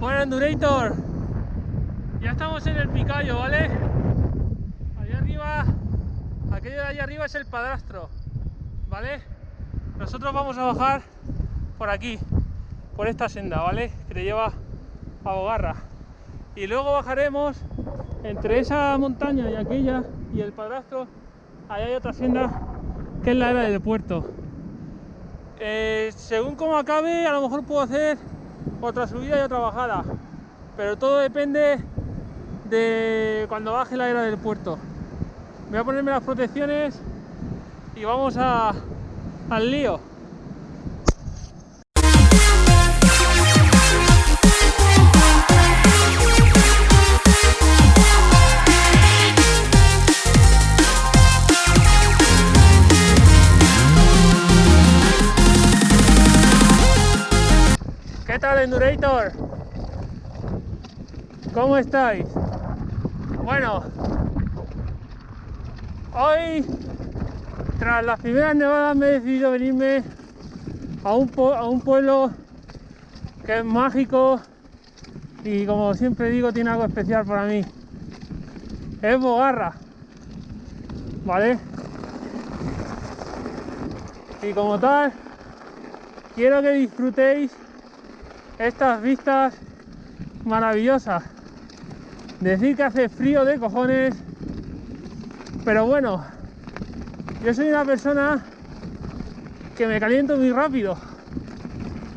Bueno, Endurator, ya estamos en el Picayo, ¿vale? Allá arriba, aquello de allá arriba es el padrastro, ¿vale? Nosotros vamos a bajar por aquí, por esta senda, ¿vale? Que te lleva a Bogarra. Y luego bajaremos entre esa montaña y aquella y el padrastro, allá hay otra senda que es la era del puerto. Eh, según como acabe, a lo mejor puedo hacer otra subida y otra bajada, pero todo depende de cuando baje la era del puerto. Voy a ponerme las protecciones y vamos a, al lío. ¿Qué tal Endurator? ¿Cómo estáis? Bueno, hoy tras las primeras nevadas me he decidido venirme a un, a un pueblo que es mágico y como siempre digo tiene algo especial para mí. Es Bogarra, ¿vale? Y como tal, quiero que disfrutéis estas vistas maravillosas. Decir que hace frío de cojones, pero bueno, yo soy una persona que me caliento muy rápido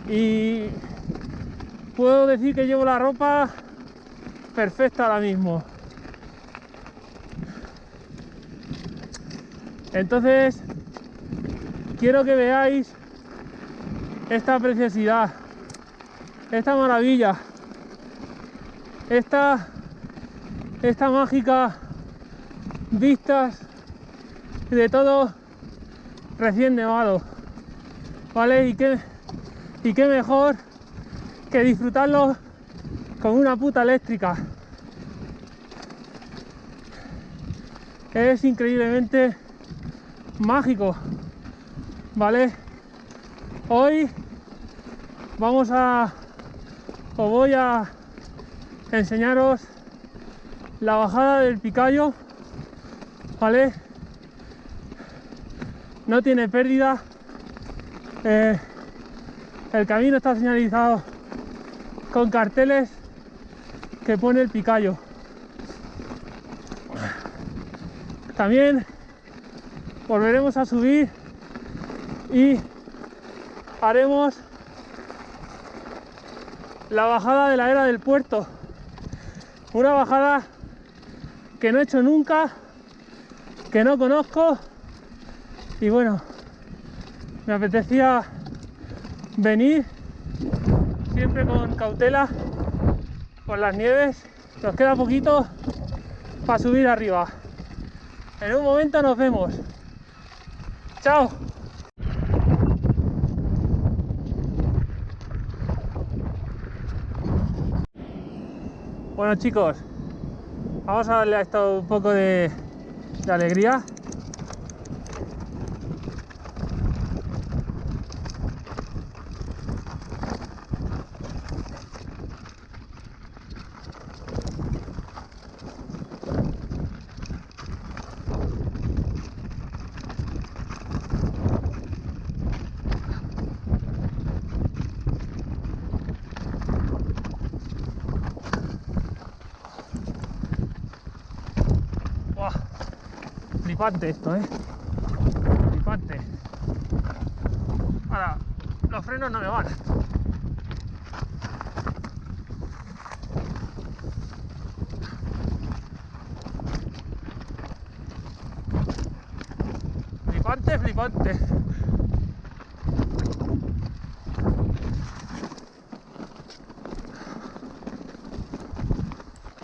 y puedo decir que llevo la ropa perfecta ahora mismo. Entonces, quiero que veáis esta preciosidad esta maravilla, esta, mágica vistas de todo recién nevado, ¿vale? Y qué, y qué mejor que disfrutarlo con una puta eléctrica. Es increíblemente mágico, ¿vale? Hoy vamos a os voy a enseñaros la bajada del Picayo, ¿vale? No tiene pérdida, eh, el camino está señalizado con carteles que pone el Picayo. También volveremos a subir y haremos la bajada de la era del puerto. Una bajada que no he hecho nunca, que no conozco y bueno, me apetecía venir siempre con cautela por las nieves. Nos queda poquito para subir arriba. En un momento nos vemos. Chao. Bueno chicos, vamos a darle a esto un poco de, de alegría. Flipante esto, ¿eh? Flipante. Ahora, los frenos no me van. Flipante, flipante.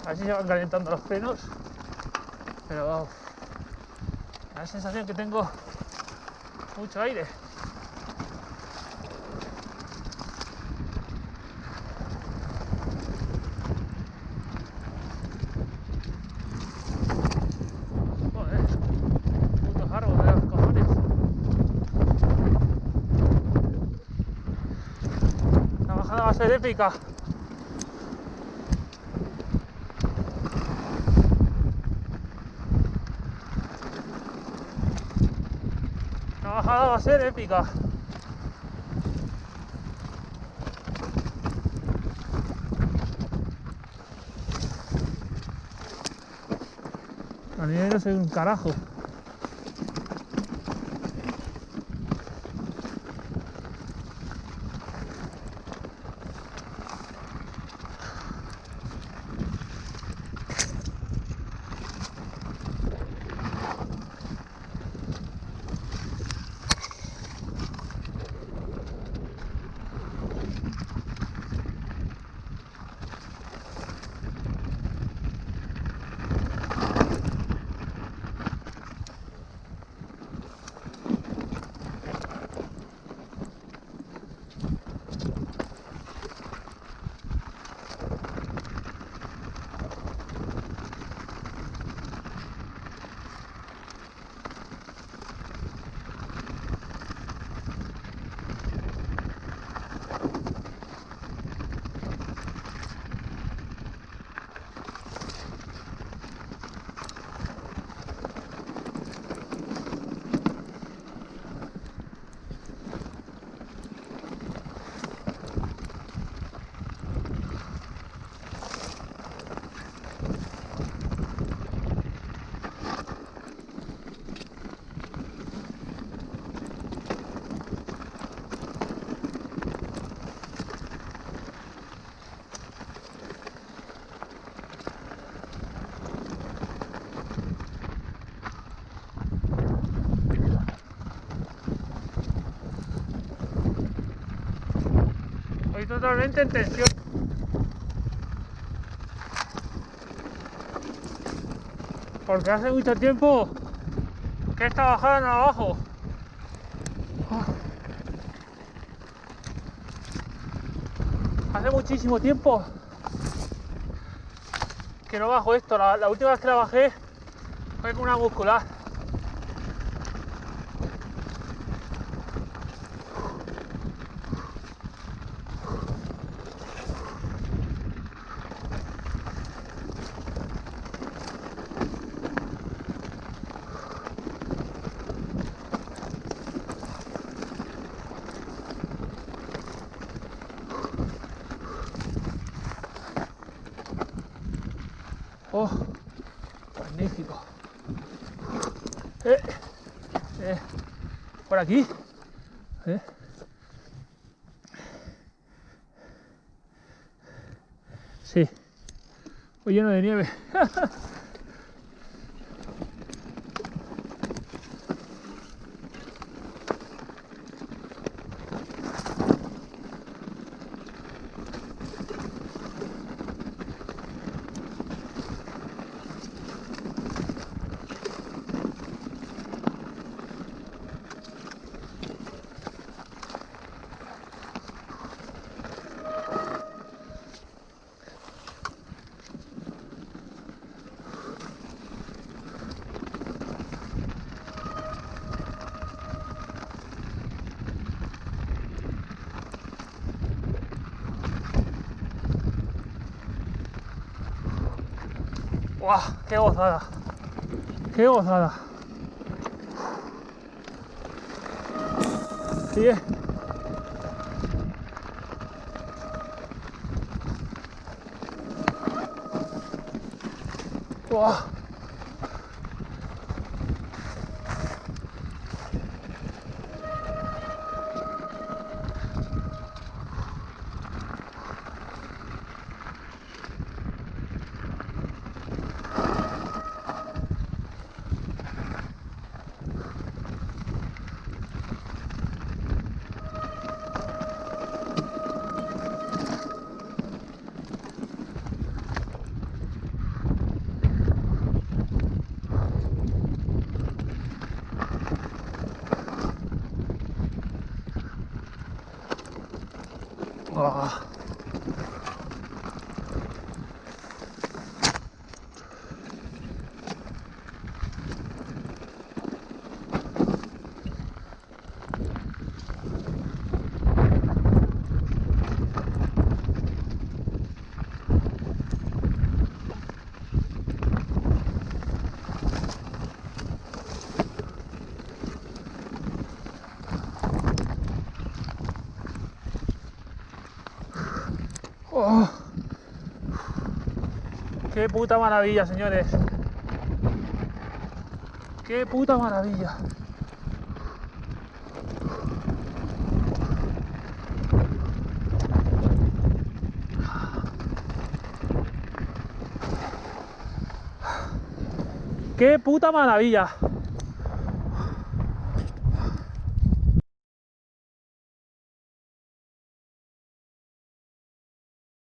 A ver si se van calentando los frenos pero uf, la sensación que tengo mucho aire. Joder, puto árbol de los cojones. La bajada va a ser épica. Bajada va a ser épica. A mí no soy un carajo. Totalmente en tensión. Porque hace mucho tiempo que esta bajada no abajo. Hace muchísimo tiempo que no bajo esto. La, la última vez que la bajé fue con una muscular. Oh, magnífico. Eh, eh, por aquí. Eh. Sí. Voy lleno de nieve. 哇给我喝的。给我喝的。别哇。Qué puta maravilla, señores. Qué puta maravilla. ¡Qué puta maravilla!